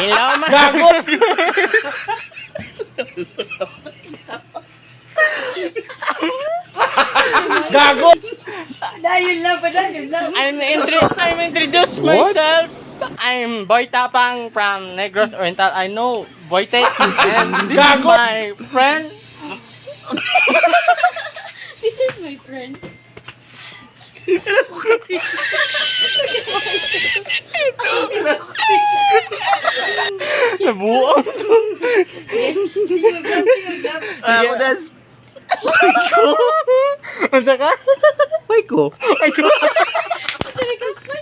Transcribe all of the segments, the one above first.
Hello, ma. Gago! Gago! Dahil lang pa dahil lang. I'm intro I'm introduce What? myself. I'm Boy Tapang from Negros Oriental. I know Boy Tate and this is my friend. This is my friend. Nabuang. Ako des. Unsa ka? Ay ko. Ay ko.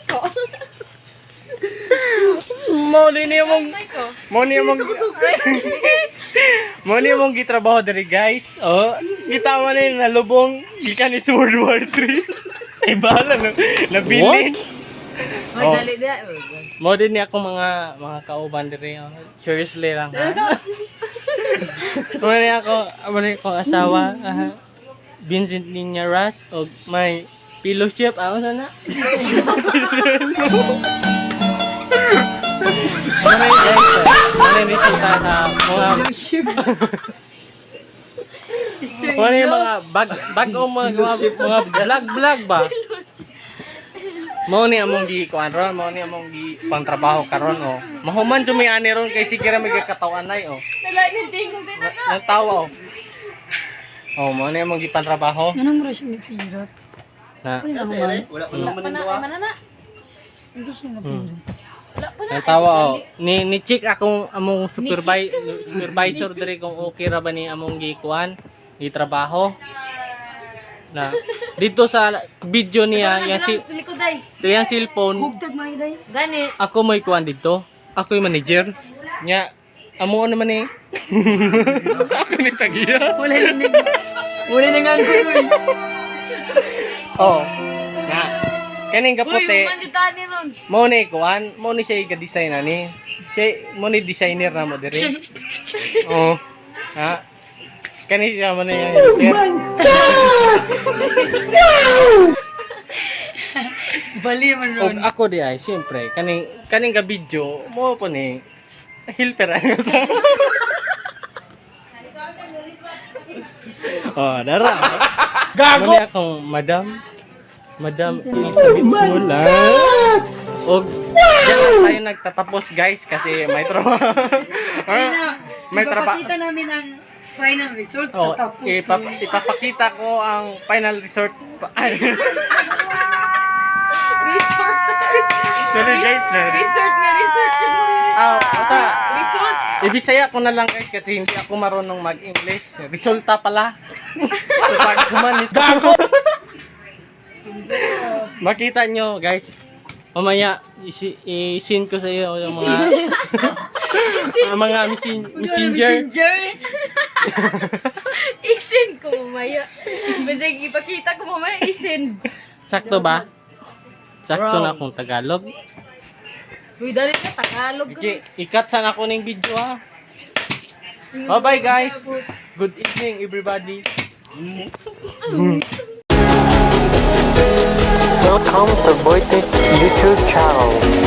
Ko. Mo yung Ko. mo ni mong mo ni mong gitrabaho diri guys. Oh, kita mo ni nalubong gikan ni World War 3. Ay bahala no. Nabili. What? Oh. Dali da. Mo din ni ako mga mga kauban diri. oh. Seriously lang. Mo ni ako, mo ni ko asawa. aha. Vincent Niña Ras o may fellowship ako sana. Ano yung guys? eh, Ano yung resulta sa mga ano yung mga bag bag o mga mga, mga vlog vlog ba? Mao ni among gi kuan ron, mao ni among gi pangtrabaho karon oh. Mahuman jud may ani ron kay sige ra may katawan nay oh. Nalain yung tingkong din na. Nagtawa oh. Oh, mao ni among gi pangtrabaho Anong mo siya nagpirat? na Wala ko naman Pana, yung mana na? Hindi siya nagpirat. Wala pa na. Nagtawa oh. Ni ni check akong among supervisor supervisor diri kung okay ra ba ni among gi kuan gi trabaho. Na dito sa video niya, yung si Likoday. yung cellphone. Gani. ako may kuan dito. Ako yung manager. Nya, amo naman eh. ako ni tagiya. Wala na nang. Wala na nga ko. Oh. Nga. Kaning ni ron. mo ni kuan, mo ni siya ga-design ani. Siya mo ni designer na mo diri. Oh. Ha? Kani siya mo na yung Bali man Og ako di ay, siyempre, kaning kaning ga video, mo po ni helper ano sa. oh, dara. Gago! Mali akong madam. Madam Elizabeth Mula. Og diyan lang tayo nagtatapos guys kasi may trabaho. may trabaho. Ipapakita namin ang final result. Oh, Tapos ipap na- ipapakita ko ang final resort. Sorry guys. sorry. Resort resort. Ah, ata. Resort. Ibisaya ko na lang guys kasi hindi ako marunong mag-English. Resulta pala. so, pag kumanit Gago! Makita nyo guys. Mamaya isi- i-send ko sa iyo yung mga ang mga messenger. Messenger. Isend ko mamaya. Basta ipakita ko mamaya, isend. Sakto ba? Sakto na akong Tagalog. Uy, dali ka, Tagalog. Okay, ikat sana ako ng video ha. Bye bye guys. Good evening everybody. Welcome to Boytek YouTube channel.